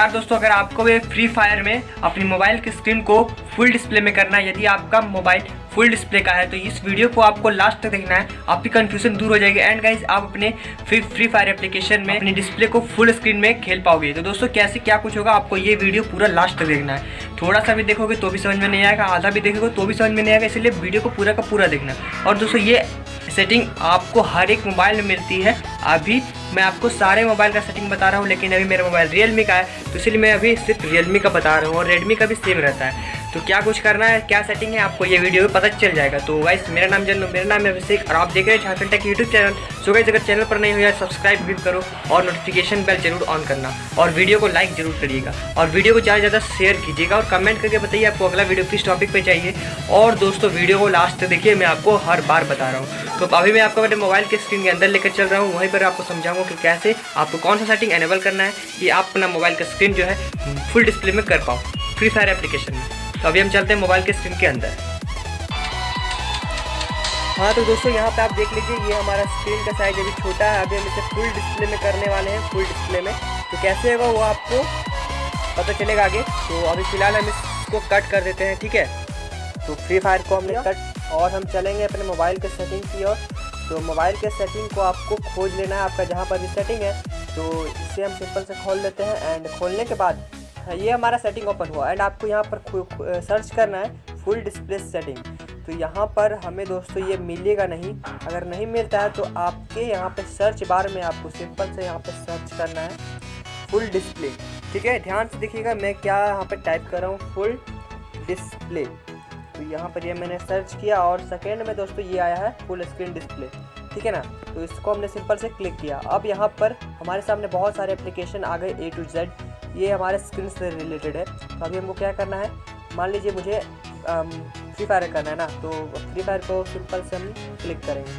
नमस्कार दोस्तों, अगर आपको भी फ्री फायर में अपनी मोबाइल की स्क्रीन को फुल डिस्प्ले में करना है, यदि आपका मोबाइल फुल डिस्प्ले का है तो इस वीडियो को आपको लास्ट तक देखना है। आपकी कंफ्यूजन दूर हो जाएगी। एंड गाइज़ आप अपने फ्री फ्री फायर एप्लीकेशन में अपनी डिस्प्ले को फुल स्क्रीन में खेल पाओगे। तो दोस्तों, कैसे क्या कुछ होगा, आपको ये वीडियो पूरा लास्ट तक देखना है। थोड़ा सा भी देखोगे तो भी समझ में नहीं आएगा, आधा भी देखोगे तो भी समझ में नहीं आएगा, इसलिए वीडियो को पूरा का पूरा देखना और दोस्तों, ये सेटिंग आपको हर एक मोबाइल में मिलती है। अभी मैं आपको सारे मोबाइल का सेटिंग बता रहा हूँ, लेकिन अभी मेरा मोबाइल रियलमी का है तो इसलिए मैं अभी सिर्फ़ रियलमी का बता रहा हूँ और रेडमी का भी सेम रहता है। तो क्या कुछ करना है, क्या सेटिंग है, आपको ये वीडियो में पता चल जाएगा। तो गाइस मेरा नाम जन मेरा नाम है अभिषेक, और आप देख रहे हैं Jharkhand tech YouTube channel so guys अगर चैनल पर नहीं हुआ सब्सक्राइब भी करो और नोटिफिकेशन बेल ज़रूर ऑन करना। और वीडियो को लाइक ज़रूर करिएगा। और वीडियो को ज़्यादा से ज़्यादा शेयर कीजिएगा और कमेंट करके बताइए आपको अगला वीडियो किस टॉपिक पर चाहिए। और दोस्तों वीडियो को लास्ट देखिए, मैं आपको हर बार बता रहा हूँ। तो अभी मैं आपको अपने मोबाइल के स्क्रीन के अंदर लेकर चल रहा हूँ। वहीं पर आपको समझाऊँगा कि कैसे आपको कौन सा सेटिंग एनेबल करना है, कि आप अपना मोबाइल का स्क्रीन जो है फुल डिस्प्ले में कर पाओ फ्री फायर एप्लीकेशन में। तो अभी हम चलते हैं मोबाइल के स्क्रीन के अंदर। हाँ तो दोस्तों यहाँ पे आप देख लीजिए ये हमारा स्क्रीन का साइज़ अभी छोटा है। अभी हम इसे फुल डिस्प्ले में करने वाले हैं फुल डिस्प्ले में। तो कैसे होगा वो आपको पता चलेगा आगे। तो अभी फ़िलहाल हम इसको कट कर देते हैं ठीक है? तो फ्री फायर को हमने कट और हम चलेंगे अपने मोबाइल के सेटिंग की ओर। तो मोबाइल के सेटिंग को आपको खोज लेना है आपका जहाँ पर भी सेटिंग है। तो इसे हम सिंपल से खोल लेते हैं एंड खोलने के बाद ये हमारा सेटिंग ओपन हुआ एंड आपको यहाँ पर सर्च करना है फुल डिस्प्ले सेटिंग तो यहाँ पर हमें दोस्तों ये मिलेगा नहीं। अगर नहीं मिलता है तो आपके यहाँ पर सर्च बार में आपको सिंपल से यहाँ पर सर्च करना है। फुल डिस्प्ले ठीक है? ध्यान से देखिएगा, मैं क्या यहाँ पर टाइप कर रहा हूँ। फुल डिस्प्ले तो यहाँ पर ये मैंने सर्च किया और सेकेंड में दोस्तों ये आया है फुल स्क्रीन डिस्प्ले ठीक है ना? तो इसको हमने सिंपल से क्लिक किया। अब यहाँ पर हमारे सामने बहुत सारे एप्लीकेशन आ गए ए टू जेड ये हमारे स्क्रीन से रिलेटेड है। तो अभी हमको क्या करना है? मान लीजिए मुझे फ्री फायर करना है ना तो फ्री फायर को सिंपल से हम क्लिक करेंगे।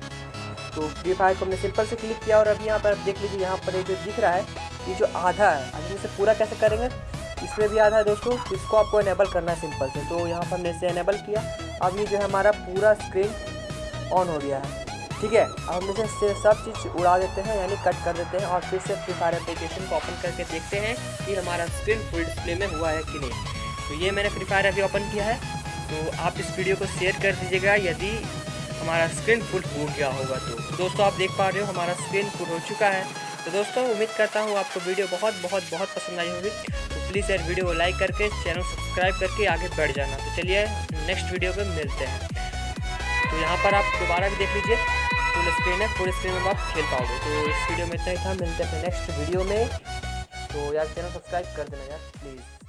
तो फ्री फायर को हमने सिंपल से क्लिक किया और अभी यहाँ पर आप देख लीजिए, यहाँ पर ये जो दिख रहा है, ये जो आधा है अभी इसे पूरा कैसे करेंगे? इसमें भी आधा है दोस्तों, इसको आपको इनेबल करना है सिंपल से। तो यहाँ पर हमने इसे इनेबल किया। अब ये जो है हमारा पूरा स्क्रीन ऑन हो गया है। ठीक है? अब हम इसे सब चीज़ उड़ा देते हैं, यानी कट कर देते हैं और फिर से फ्री फायर एप्लीकेशन को ओपन करके देखते हैं कि हमारा स्क्रीन फुल डिस्प्ले में हुआ है कि नहीं। तो ये मैंने फ्री फायर अभी ओपन किया है। तो आप इस वीडियो को शेयर कर दीजिएगा। यदि हमारा स्क्रीन फुल हो गया होगा तो। दोस्तों, आप देख पा रहे हो हमारा स्क्रीन फुल हो चुका है। तो दोस्तों, उम्मीद करता हूँ आपको वीडियो बहुत बहुत बहुत पसंद आई होगी। तो प्लीज़ यार वीडियो को लाइक करके चैनल सब्सक्राइब करके आगे बढ़ जाना। तो चलिए नेक्स्ट वीडियो पे मिलते हैं। तो यहाँ पर आप दोबारा भी देख लीजिए फुल स्क्रीन है फुल स्क्रीन में आप खेल पाओगे। तो इस वीडियो में इतना ही था, मिलते हैं नेक्स्ट वीडियो में। तो यार चैनल सब्सक्राइब कर देना यार प्लीज़